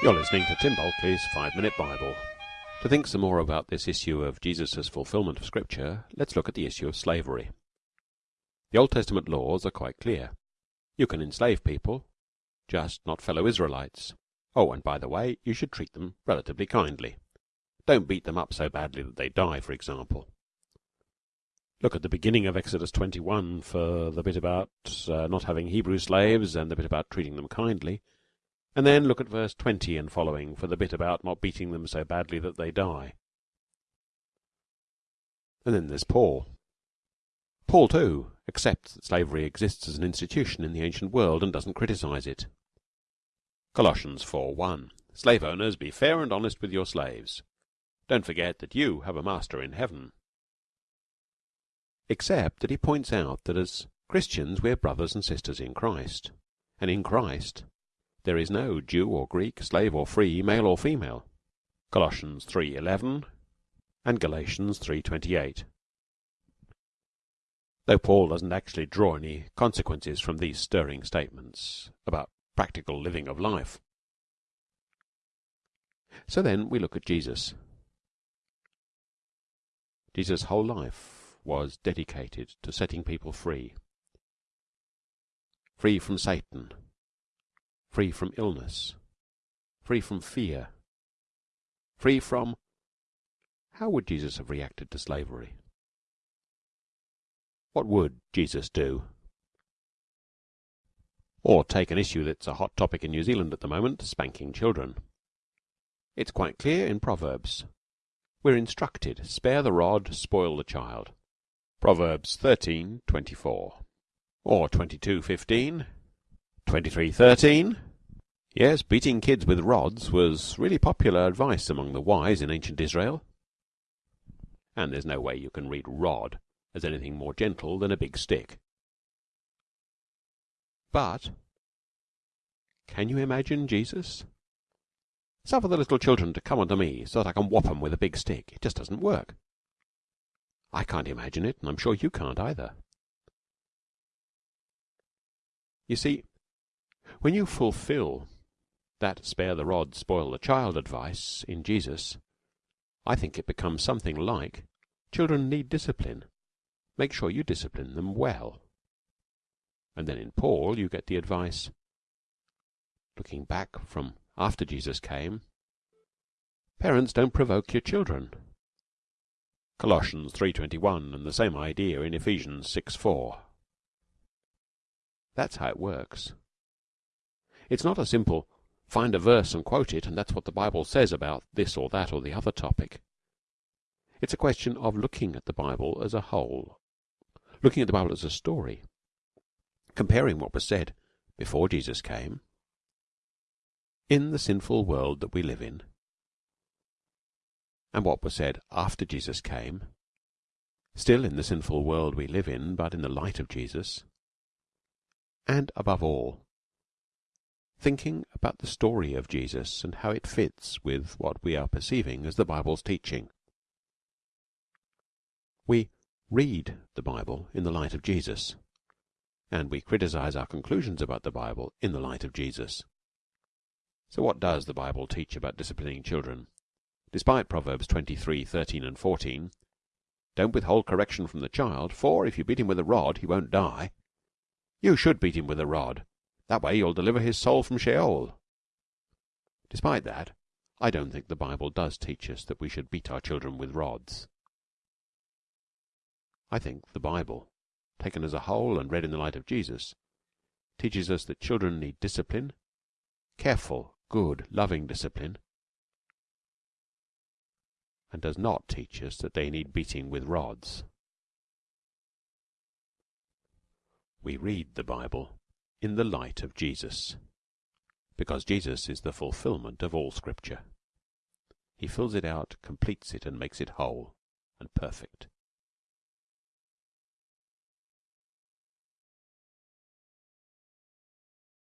You're listening to Tim Bulkeley's Five Minute Bible. To think some more about this issue of Jesus' fulfillment of Scripture, let's look at the issue of slavery. The Old Testament laws are quite clear. You can enslave people, just not fellow Israelites. Oh, and by the way, you should treat them relatively kindly. Don't beat them up so badly that they die, for example. Look at the beginning of Exodus 21 for the bit about uh, not having Hebrew slaves and the bit about treating them kindly, and then look at verse 20 and following for the bit about not beating them so badly that they die. And then there's Paul. Paul, too, accepts that slavery exists as an institution in the ancient world and doesn't criticize it. Colossians 4:1 Slave owners, be fair and honest with your slaves. Don't forget that you have a master in heaven except that he points out that as Christians we're brothers and sisters in Christ, and in Christ there is no Jew or Greek, slave or free, male or female. Colossians 3:11 and Galatians 3:28. Though Paul doesn't actually draw any consequences from these stirring statements about practical living of life. So then we look at Jesus. Jesus' whole life was dedicated to setting people free. Free from Satan, free from illness, free from fear, free from how would Jesus have reacted to slavery? What would Jesus do? Or take an issue that's a hot topic in New Zealand at the moment, spanking children. It's quite clear in Proverbs. We're instructed, spare the rod, spoil the child. Proverbs 13:24 or 22:15, 23:13, Yes, beating kids with rods was really popular advice among the wise in ancient Israel. And there's no way you can read rod as anything more gentle than a big stick. But can you imagine Jesus? Suffer the little children to come unto me, so that I can whop 'em with a big stick. It just doesn't work. I can't imagine it, and I'm sure you can't either. You see, when you fulfill that spare the rod, spoil the child advice in Jesus, I think it becomes something like children need discipline. Make sure you discipline them well. And then in Paul you get the advice, looking back from after Jesus came, parents don't provoke your children. Colossians 3:21 and the same idea in Ephesians 6:4. That's how it works. It's not a simple find a verse and quote it and that's what the Bible says about this or that or the other topic. It's a question of looking at the Bible as a whole, looking at the Bible as a story, comparing what was said before Jesus came in the sinful world that we live in and what was said after Jesus came, still in the sinful world we live in, but in the light of Jesus, and above all, thinking about the story of Jesus and how it fits with what we are perceiving as the Bible's teaching. We read the Bible in the light of Jesus, and we criticize our conclusions about the Bible in the light of Jesus. So what does the Bible teach about disciplining children? despite Proverbs twenty three thirteen and 14. Don't withhold correction from the child, for if you beat him with a rod he won't die. You should beat him with a rod. That way you'll deliver his soul from Sheol. Despite that, I don't think the Bible does teach us that we should beat our children with rods. I think the Bible, taken as a whole and read in the light of Jesus, teaches us that children need discipline, careful, good, loving discipline, and does not teach us that they need beating with rods. We read the Bible in the light of Jesus, because Jesus is the fulfillment of all Scripture. He fills it out, completes it, and makes it whole and perfect.